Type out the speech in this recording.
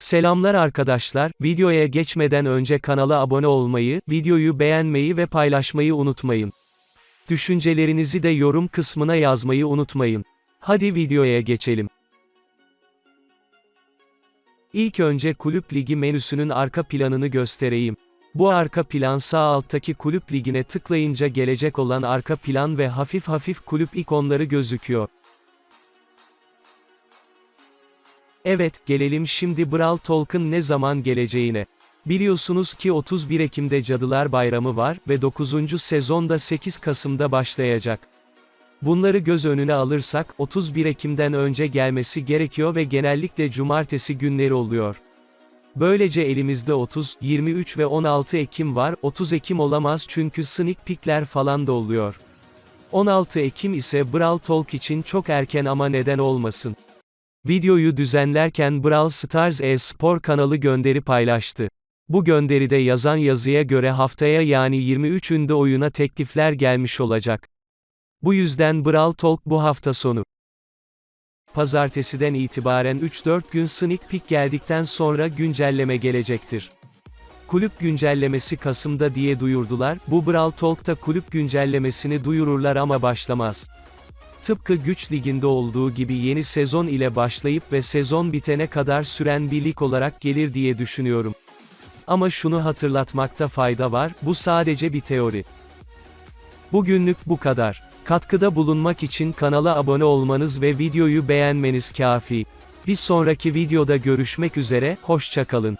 Selamlar arkadaşlar, videoya geçmeden önce kanala abone olmayı, videoyu beğenmeyi ve paylaşmayı unutmayın. Düşüncelerinizi de yorum kısmına yazmayı unutmayın. Hadi videoya geçelim. İlk önce kulüp ligi menüsünün arka planını göstereyim. Bu arka plan sağ alttaki kulüp ligine tıklayınca gelecek olan arka plan ve hafif hafif kulüp ikonları gözüküyor. Evet, gelelim şimdi Brawl Talk'ın ne zaman geleceğine. Biliyorsunuz ki 31 Ekim'de Cadılar Bayramı var ve 9. sezonda 8 Kasım'da başlayacak. Bunları göz önüne alırsak, 31 Ekim'den önce gelmesi gerekiyor ve genellikle cumartesi günleri oluyor. Böylece elimizde 30, 23 ve 16 Ekim var, 30 Ekim olamaz çünkü sneak peekler falan da oluyor. 16 Ekim ise Brawl Talk için çok erken ama neden olmasın. Videoyu düzenlerken Brawl Stars e-spor kanalı gönderi paylaştı. Bu gönderide yazan yazıya göre haftaya yani 23'ünde oyuna teklifler gelmiş olacak. Bu yüzden Brawl Talk bu hafta sonu. Pazartesiden itibaren 3-4 gün sneak peek geldikten sonra güncelleme gelecektir. Kulüp güncellemesi Kasım'da diye duyurdular, bu Brawl Talk'ta kulüp güncellemesini duyururlar ama başlamaz. Tıpkı Güç Ligi'nde olduğu gibi yeni sezon ile başlayıp ve sezon bitene kadar süren bir lig olarak gelir diye düşünüyorum. Ama şunu hatırlatmakta fayda var, bu sadece bir teori. Bugünlük bu kadar. Katkıda bulunmak için kanala abone olmanız ve videoyu beğenmeniz kafi. Bir sonraki videoda görüşmek üzere, hoşçakalın.